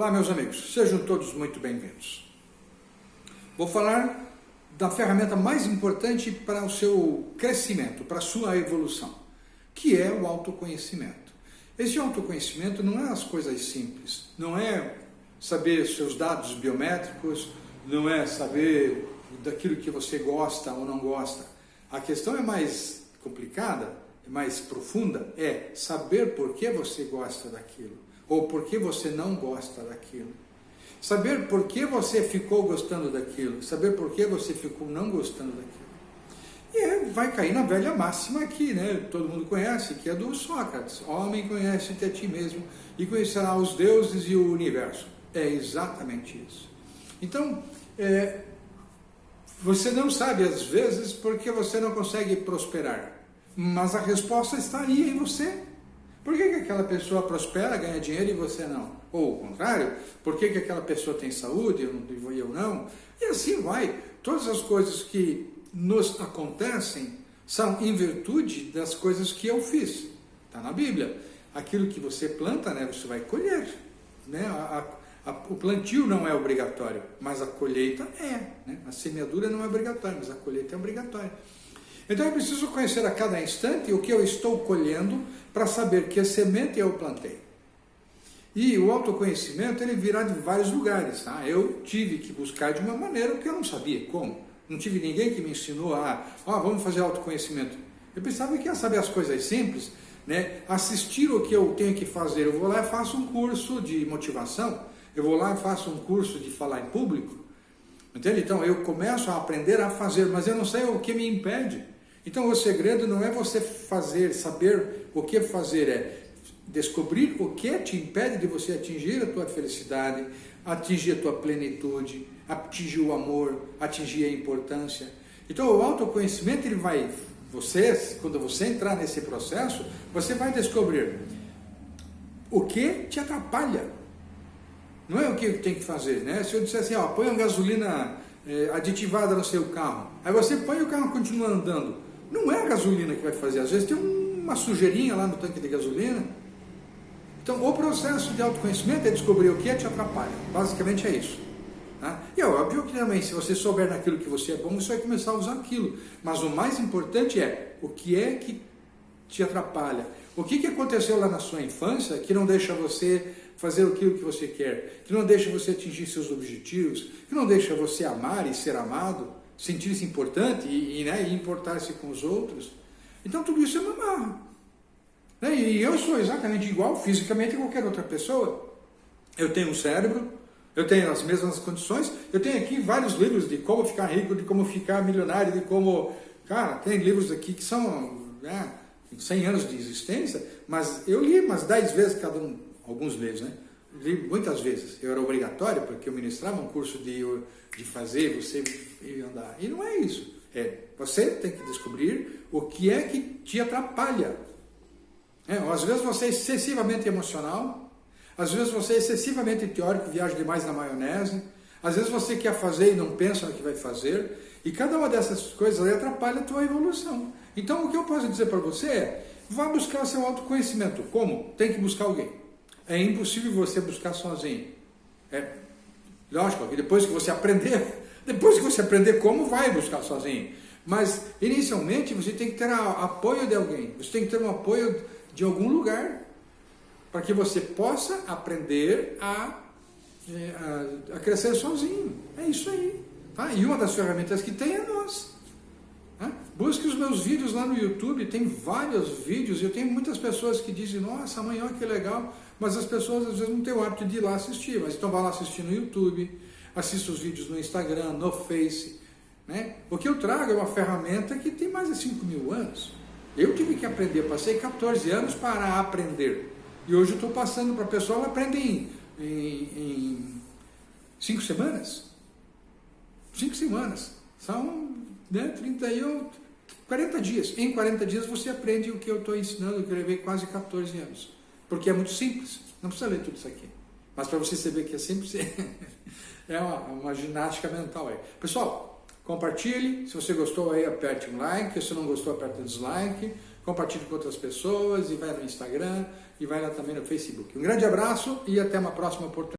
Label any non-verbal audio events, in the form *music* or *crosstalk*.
Olá, meus amigos, sejam todos muito bem-vindos. Vou falar da ferramenta mais importante para o seu crescimento, para a sua evolução, que é o autoconhecimento. Esse autoconhecimento não é as coisas simples, não é saber seus dados biométricos, não é saber daquilo que você gosta ou não gosta. A questão é mais complicada, mais profunda, é saber por que você gosta daquilo ou por que você não gosta daquilo. Saber por que você ficou gostando daquilo, saber por que você ficou não gostando daquilo. E é, vai cair na velha máxima aqui, né? Todo mundo conhece, que é do Sócrates. Homem conhece-te a ti mesmo e conhecerá os deuses e o universo. É exatamente isso. Então, é, você não sabe às vezes porque você não consegue prosperar, mas a resposta está aí em você. Por que, que aquela pessoa prospera, ganha dinheiro e você não? Ou o contrário, por que, que aquela pessoa tem saúde e eu não? E assim vai. Todas as coisas que nos acontecem são em virtude das coisas que eu fiz. Está na Bíblia. Aquilo que você planta, né, você vai colher. Né? A, a, a, o plantio não é obrigatório, mas a colheita é. Né? A semeadura não é obrigatória, mas a colheita é obrigatória. Então eu preciso conhecer a cada instante o que eu estou colhendo para saber que semente eu plantei. E o autoconhecimento ele virá de vários lugares. Tá? Eu tive que buscar de uma maneira que eu não sabia como. Não tive ninguém que me ensinou a, oh, vamos fazer autoconhecimento. Eu pensava que ia saber as coisas simples, né? assistir o que eu tenho que fazer. Eu vou lá e faço um curso de motivação, eu vou lá e faço um curso de falar em público. Entende? Então eu começo a aprender a fazer, mas eu não sei o que me impede. Então o segredo não é você fazer, saber o que fazer, é descobrir o que te impede de você atingir a tua felicidade, atingir a tua plenitude, atingir o amor, atingir a importância. Então o autoconhecimento ele vai, você, quando você entrar nesse processo, você vai descobrir o que te atrapalha. Não é o que tem que fazer, né? Se eu disser assim, ó, põe uma gasolina é, aditivada no seu carro, aí você põe o carro continua andando, não é a gasolina que vai fazer, às vezes tem uma sujeirinha lá no tanque de gasolina. Então, o processo de autoconhecimento é descobrir o que é te atrapalha. Basicamente é isso. Tá? E é óbvio que também, se você souber naquilo que você é bom, você vai começar a usar aquilo. Mas o mais importante é o que é que te atrapalha. O que, que aconteceu lá na sua infância que não deixa você fazer aquilo que você quer, que não deixa você atingir seus objetivos, que não deixa você amar e ser amado? Sentir-se importante e, e, né, e importar-se com os outros. Então tudo isso é uma marra. Né? E eu sou exatamente igual fisicamente a qualquer outra pessoa. Eu tenho um cérebro, eu tenho as mesmas condições, eu tenho aqui vários livros de como ficar rico, de como ficar milionário, de como... Cara, tem livros aqui que são né, 100 anos de existência, mas eu li umas 10 vezes cada um, alguns livros, né? Muitas vezes. Eu era obrigatório, porque eu ministrava um curso de, de fazer, você andar. E não é isso. É, você tem que descobrir o que é que te atrapalha. É, às vezes você é excessivamente emocional, às vezes você é excessivamente teórico, viaja demais na maionese, às vezes você quer fazer e não pensa no que vai fazer, e cada uma dessas coisas atrapalha a tua evolução. Então o que eu posso dizer para você é, vá buscar seu autoconhecimento. Como? Tem que buscar alguém. É impossível você buscar sozinho. É, lógico, que depois que você aprender *laughs* depois que você aprender como, vai buscar sozinho. Mas, inicialmente, você tem que ter apoio de alguém. Você tem que ter um apoio de algum lugar para que você possa aprender a, é, a, a, crescer sozinho. É isso aí. Tá? E uma das ferramentas que tem é nós. Busque os meus vídeos lá no YouTube, tem vários vídeos, eu tenho muitas pessoas que dizem, nossa, amanhã que legal, mas as pessoas às vezes não têm o hábito de ir lá assistir, mas então vai lá assistir no YouTube, assista os vídeos no Instagram, no Face. Né? O que eu trago é uma ferramenta que tem mais de 5 mil anos. Eu tive que aprender, passei 14 anos para aprender. E hoje eu estou passando para a pessoa, ela aprende em, em, em cinco semanas. Cinco semanas. São né, 31, 40 dias. Em 40 dias você aprende o que eu estou ensinando, que eu levei quase 14 anos. Porque é muito simples. Não precisa ler tudo isso aqui. Mas para você saber que é simples, *laughs* é uma, uma ginástica mental aí. Pessoal, compartilhe. Se você gostou aí, aperte um like. Se não gostou, aperte um dislike. Compartilhe com outras pessoas e vai no Instagram e vai lá também no Facebook. Um grande abraço e até uma próxima oportunidade.